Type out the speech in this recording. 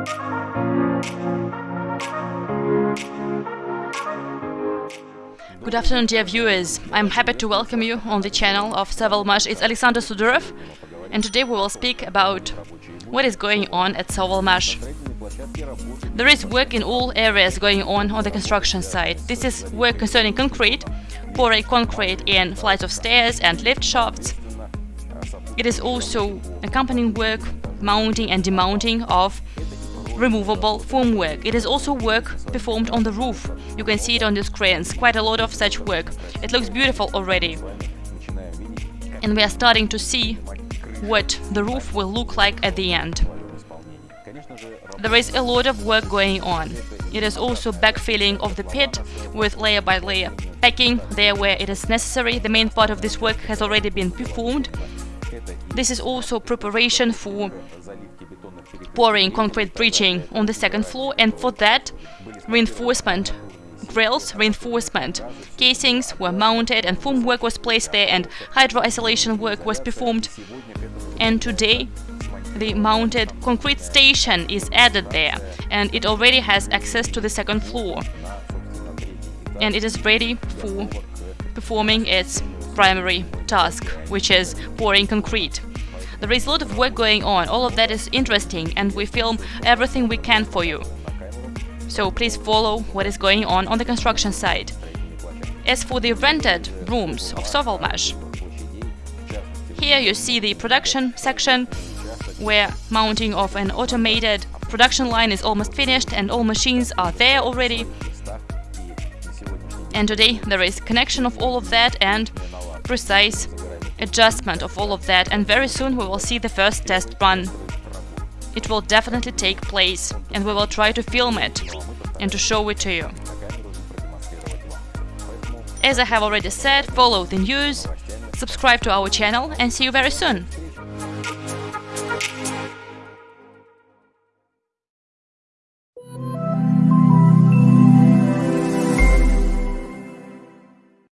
Good afternoon, dear viewers. I'm happy to welcome you on the channel of Savalmash. It's Alexander Sudorov, and today we will speak about what is going on at Savalmash. There is work in all areas going on on the construction site. This is work concerning concrete, pouring concrete in flights of stairs and lift shafts. It is also accompanying work mounting and demounting of removable formwork. It is also work performed on the roof. You can see it on the screens, quite a lot of such work. It looks beautiful already. And we are starting to see what the roof will look like at the end. There is a lot of work going on. It is also backfilling of the pit with layer by layer packing there where it is necessary. The main part of this work has already been performed. This is also preparation for pouring concrete breaching on the second floor and for that reinforcement grills, reinforcement casings were mounted and formwork was placed there and hydro isolation work was performed. And today the mounted concrete station is added there and it already has access to the second floor and it is ready for performing its primary task, which is pouring concrete. There is a lot of work going on, all of that is interesting and we film everything we can for you. So please follow what is going on on the construction site. As for the rented rooms of Sovelmash, here you see the production section where mounting of an automated production line is almost finished and all machines are there already. And today there is connection of all of that and precise adjustment of all of that and very soon we will see the first test run. It will definitely take place and we will try to film it and to show it to you. As I have already said, follow the news, subscribe to our channel and see you very soon!